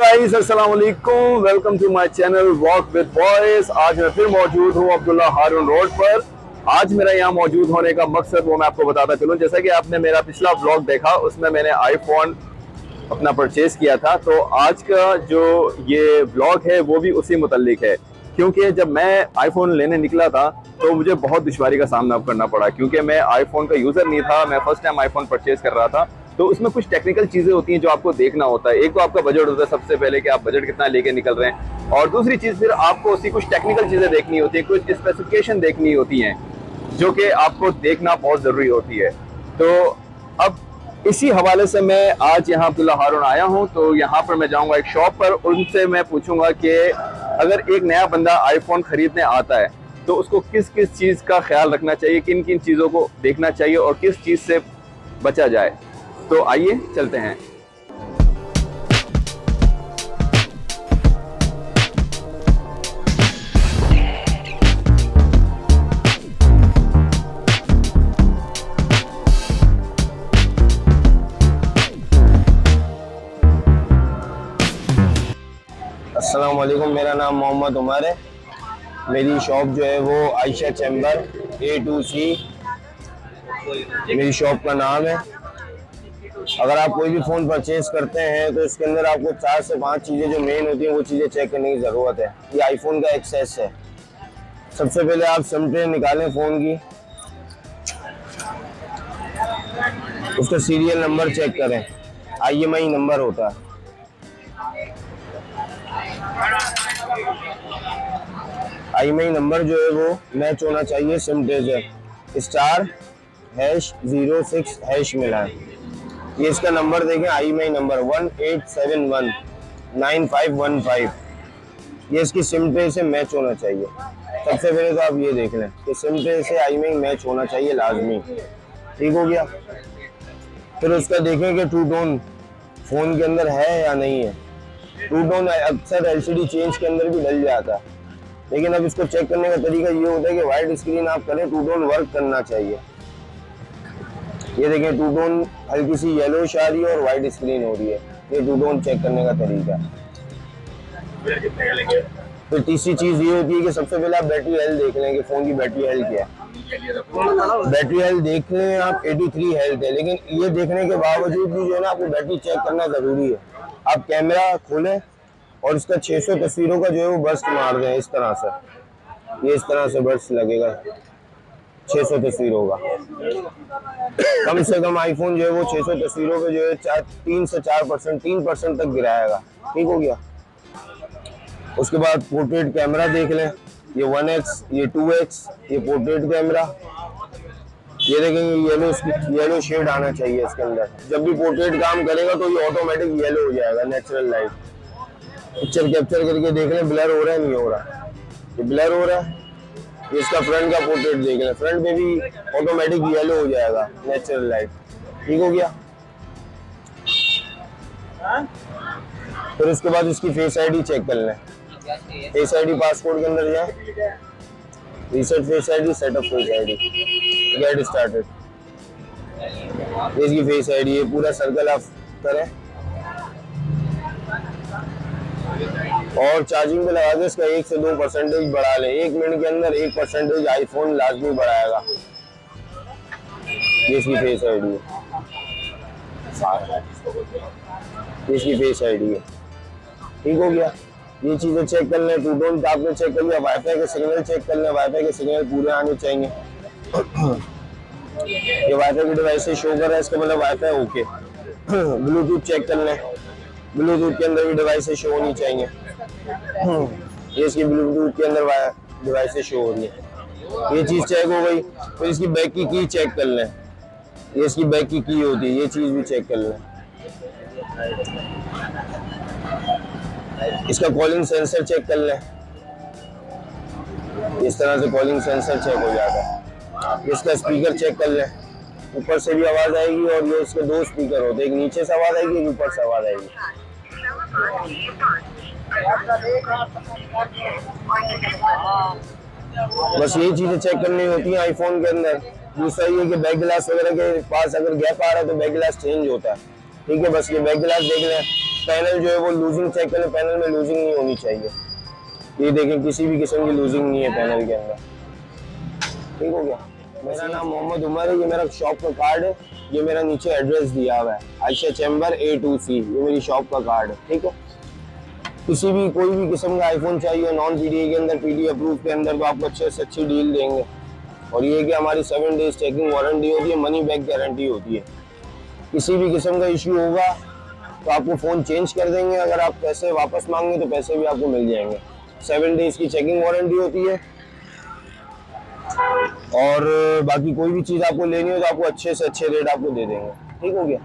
guys, السلام علیکم۔ Welcome to my channel walk with boys آج میں پھر موجود ہوں عبداللہ ہارون روڈ پر۔ آج میرا یہاں موجود ہونے کا مقصد وہ میں آپ کو بتاتا چلوں۔ جیسا کہ آپ نے میرا پچھلا بلاگ دیکھا اس میں میں نے آئی فون اپنا پرچیز کیا تھا۔ تو آج کا جو یہ بلاگ ہے وہ بھی اسی متعلق ہے۔ کیونکہ جب میں آئی فون لینے نکلا تھا تو مجھے بہت دشواری کا سامنا کرنا پڑا۔ کیونکہ میں آئی فون کا یوزر نہیں تھا میں first time iPhone purchase کر رہا تھا۔ تو اس میں کچھ ٹیکنیکل چیزیں ہوتی ہیں جو آپ کو دیکھنا ہوتا ہے۔ ایک تو آپ کا بجٹ ہوتا ہے سب سے پہلے کہ آپ بجٹ کتنا لے کے نکل رہے ہیں۔ اور دوسری چیز پھر آپ کو اس کچھ ٹیکنیکل چیزیں دیکھنی ہوتی ہیں، کچھ اسپیسیفکیشن دیکھنی ہوتی ہیں جو کہ آپ کو دیکھنا بہت ضروری ہوتی ہے۔ تو اب اسی حوالے سے میں آج یہاں عبداللہ ہارون آیا ہوں، تو یہاں پر میں جاؤں گا ایک شاپ پر۔ ان سے میں پوچھوں گا کہ اگر ایک نیا بندہ آئی فون خریدنے آتا ہے، تو اس کو کس کس چیز کا خیال رکھنا چاہیے، کن کن چیزوں کو دیکھنا چاہیے اور کس چیز سے بچا جائے۔ تو آئیے چلتے ہیں۔ السلام علیکم، میرا نام محمد عمر ہے۔ میری شاپ جو ہے وہ عائشہ چیمبر اے ٹو سی میری شاپ کا نام ہے۔ اگر آپ کوئی بھی فون پرچیز کرتے ہیں تو اس کے اندر آپ کو چار سے پانچ چیزیں جو مین ہوتی ہیں وہ چیزیں چیک کرنے کی ضرورت ہے۔ یہ آئی فون کا ایکسیس ہے۔ سب سے پہلے آپ سمٹے نکالیں فون کی۔ اس کا سیریل نمبر چیک کریں۔ آئی ایم آئی نمبر ہوتا ہے۔ آئی ایم آئی نمبر جو ہے وہ میچ ہونا چاہیے سمٹے سے۔ Star hash zero six hash ملا۔ ہے یہ اس کا نمبر دیکھیں، IMEI number one eight seven one nine five one five یہ اس کی سم ٹرے سے میچ ہونا چاہیے۔ سب سے پہلے تو آپ یہ دیکھ لیں کہ سم ٹرے سے آئی مائی میچ ہونا چاہیے لازمی۔ ٹھیک ہو گیا؟ پھر اس کا دیکھیں کہ ٹو ٹون فون کے اندر ہے یا نہیں ہے۔ ٹو ٹون اکثر ایل سی ڈی چینج کے اندر بھی ڈل جاتا۔ ہے لیکن اب اس کو چیک کرنے کا طریقہ یہ ہوتا ہے کہ وائٹ اسکرین آپ کریں ٹو ٹون ورک کرنا چاہیے۔ یہ دیکھیں ٹو ٹون ہلکی سی یلو آ رہی ہے اور وائٹ اسکرین ہو رہی ہے۔ یہ ٹو ٹون چیک کرنے کا طریقہ پھر تیسری چیز یہ ہوتی ہے کہ سب سے پہلے آپ بیٹری ہیلتھ دیکھ لیں کہ فون کی بیٹری ہیلتھ کیا ہے۔ بیٹری ہیلتھ دیکھ لیں آپ ایٹی تھری ہیلتھ ہے۔ لیکن یہ دیکھنے کے باوجود بھی جو ہے نا آپ کو بیٹری چیک کرنا ضروری ہے۔ آپ کیمرہ کھولیں اور اس کا چھ سو تصویروں کا جو ہے وہ برسٹ مار دیں۔ اس طرح سے۔ یہ اس طرح سے برسٹ لگے گا۔ چھ سو تصویر ہوگا۔ کم سے کم آئی فون جو ہے وہ چھ سو تصویروں پہ جو ہے تین سے چار پرسینٹ تین پرسینٹ تک گرائے گا۔ ٹھیک ہو گیا۔ اس کے بعد پورٹریٹ کیمرہ دیکھ لیں۔ یہ ون ایکس، یہ ٹو ایکس، یہ پورٹریٹ کیمرہ۔ یہ دیکھیں گے یلو یلو شیڈ آنا چاہیے اس کے اندر۔ جب بھی پورٹریٹ کام کرے گا تو یہ آٹومیٹک یلو ہو جائے گا، نیچرل لائٹ۔ پکچر کیپچر کر کے دیکھ لیں بلر ہو رہا ہے، نہیں ہو رہا۔ یہ بلر ہو رہا ہے۔ اس کا فرنٹ کا پورٹریٹ دیکھ لیں فرنٹ میں بھی آٹومیٹک یلو ہو جائے گا نیچرل لائٹ ٹھیک ہو گیا؟ پھر اس کے بعد اس کی فیس آئی ڈی چیک کر لیں فیس آئی ڈی پاسپورٹ کے اندر جائیں۔ Reset face I D set up face I D get started اس کی فیس آئی ڈی یہ پورا سرکل آپ کریں۔ اور چارجنگ پہ لگا کے اس کا ایک سے دو پرسنٹیج بڑھا لیں۔ ایک منٹ کے اندر ایک پرسنٹیج آئی فون لازمی بڑھائے گا۔ اس کی فیس آئی ڈی ہے اس کی فیس آئی ڈی ہے۔ ٹھیک ہو گیا۔ یہ چیزیں چیک کر لیں۔ ٹو ڈونٹ آپ نے چیک کر لیا وائی فائی کے سگنل چیک کر لیں۔ وائی فائی کے سگنل پورے آنے چاہیے۔ یہ وائی فائی کی ڈیوائس سے شو کر رہا ہے۔ اس کا مطلب wifi okay bluetooth check کر لیں۔ بلوٹوتھ کے اندر بھی ڈیوائس سے شو ہونی چاہیے۔ یہ اس کی بلوٹوتھ کے اندر ڈیوائس شو ہو رہی ہے۔ یہ چیز چیک ہو گئی، پھر اس کی بیک کی کی چیک کر لیں۔ یہ اس کی بیک کی کی ہوتی ہے، یہ چیز بھی چیک کر لیں۔ اس کا کالنگ سینسر چیک کر لیں۔ اس طرح سے کالنگ سینسر چیک ہو جاتا ہے۔ اس کا اسپیکر چیک کر لیں۔ اوپر سے بھی آواز آئے گی اور یہ اس کے دو اسپیکر ہوتے ہیں۔ ایک نیچے سے آواز آئے گی، ایک اوپر سے آواز آئے گی۔ بس یہی چیزیں چیک کرنی ہوتی ہیں آئی فون کے اندر. دوسرا یہ کہ بیک گلاس وغیرہ کے پاس اگر گیپ آ رہا ہے تو بیک گلاس چینج ہوتا ہے. ٹھیک ہے، بس یہ بیک گلاس دیکھ لیں. پینل جو ہے وہ لوزنگ چیک کر لیں پینل میں لوزنگ نہیں ہونی چاہیے. یہ دیکھیں، کسی بھی قسم کی لوزنگ نہیں ہے پینل کے اندر. ٹھیک ہو گیا؟ میرا نام محمد عمر ہے، یہ میرا شاپ کا کارڈ ہے. یہ میرا نیچے ایڈریس دیا ہوا ہے. عائشہ چیمبر اے ٹو سی یہ میری شاپ کا کارڈ ہے. ٹھیک ہے؟ کسی بھی کوئی بھی قسم کا آئی فون چاہیے نان پی ڈی اے کے اندر پی ڈی اپروو کے اندر تو آپ کو اچھے سے اچھی ڈیل دیں گے۔ اور یہ کہ ہماری سیون ڈیز چیکنگ وارنٹی ہوتی ہے منی بیک گارنٹی ہوتی ہے۔ کسی بھی قسم کا ایشو ہوگا تو آپ کو فون چینج کر دیں گے۔ اگر آپ پیسے واپس مانگیں تو پیسے بھی آپ کو مل جائیں گے۔ سیون ڈیز کی چیکنگ وارنٹی ہوتی ہے۔ اور باقی کوئی بھی چیز آپ کو لینی ہو تو آپ کو اچھے سے اچھے ریٹ آپ کو دے دیں گے۔ ٹھیک ہو گیا؟